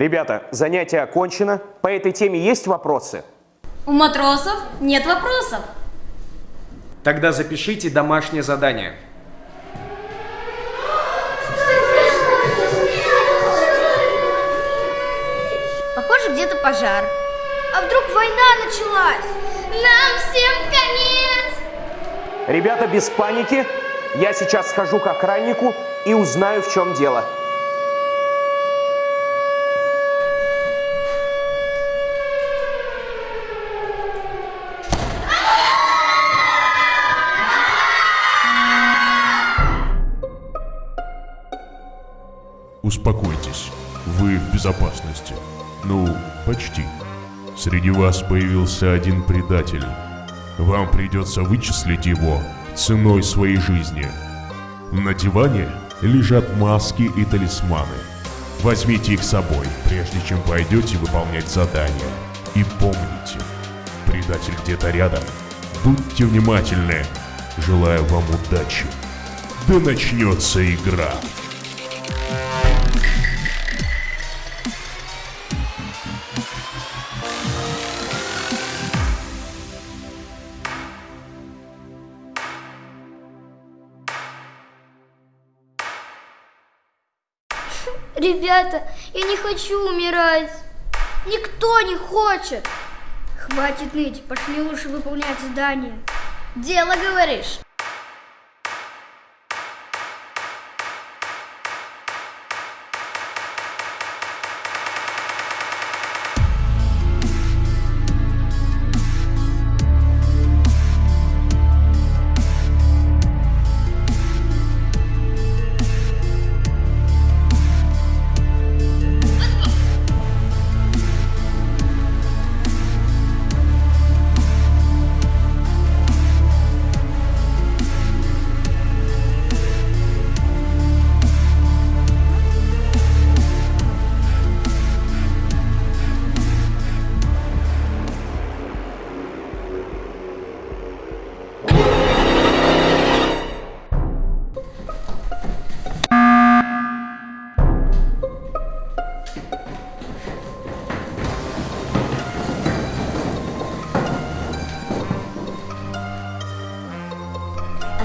Ребята, занятие окончено. По этой теме есть вопросы? У матросов нет вопросов. Тогда запишите домашнее задание. Похоже, где-то пожар. А вдруг война началась? Нам всем конец! Ребята, без паники. Я сейчас схожу к охраннику и узнаю, в чем дело. Успокойтесь, вы в безопасности. Ну, почти. Среди вас появился один предатель. Вам придется вычислить его ценой своей жизни. На диване лежат маски и талисманы. Возьмите их с собой, прежде чем пойдете выполнять задание. И помните, предатель где-то рядом. Будьте внимательны. Желаю вам удачи. Да начнется игра. Ребята, я не хочу умирать. Никто не хочет. Хватит ныть, пошли лучше выполнять задание. Дело, говоришь?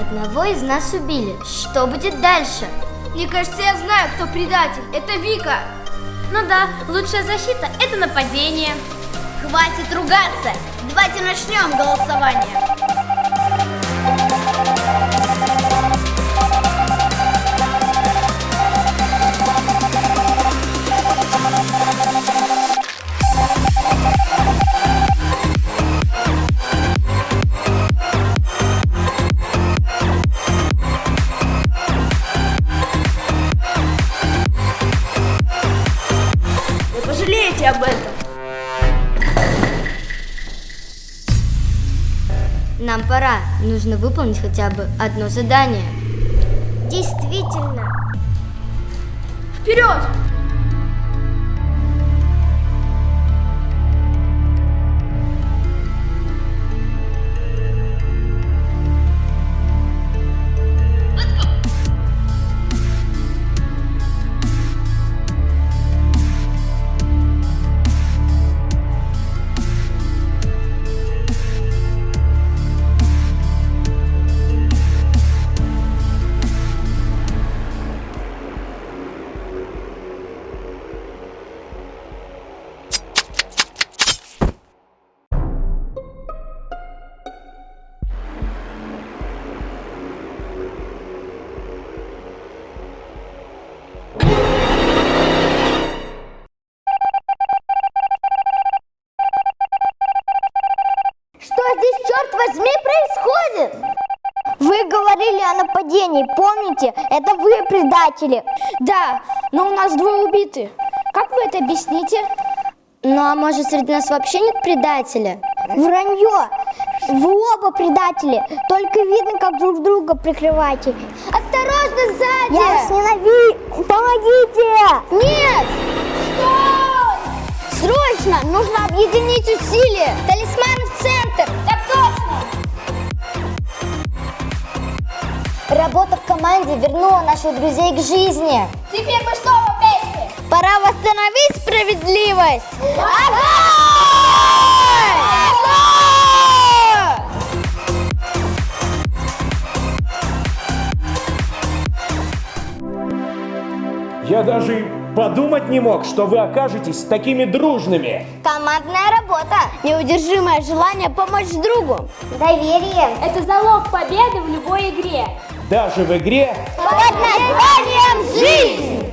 Одного из нас убили. Что будет дальше? Мне кажется, я знаю, кто предатель. Это Вика. Ну да, лучшая защита – это нападение. Хватит ругаться. Давайте начнем голосование. Нам пора. Нужно выполнить хотя бы одно задание. Действительно. Вперед! Что здесь, черт возьми, происходит? Вы говорили о нападении, помните? Это вы предатели. Да, но у нас двое убиты. Как вы это объясните? Ну, а может, среди нас вообще нет предателя? Вранье! Вы оба предатели, только видно, как друг друга прикрываете. Осторожно, сзади! Я вас ненавижу! Помогите! Нет! Стой! Срочно! Нужно объединить усилия! Талисманы в центр! Так точно! Работа в команде вернула наших друзей к жизни. Теперь мы снова вместе! Пора восстановить справедливость! Огонь! Я даже подумать не мог, что вы окажетесь такими дружными. Командная работа, неудержимое желание помочь другу, доверие. Это залог победы в любой игре. Даже в игре Под названием «Жизнь».